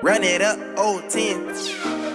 Run it up, old 10.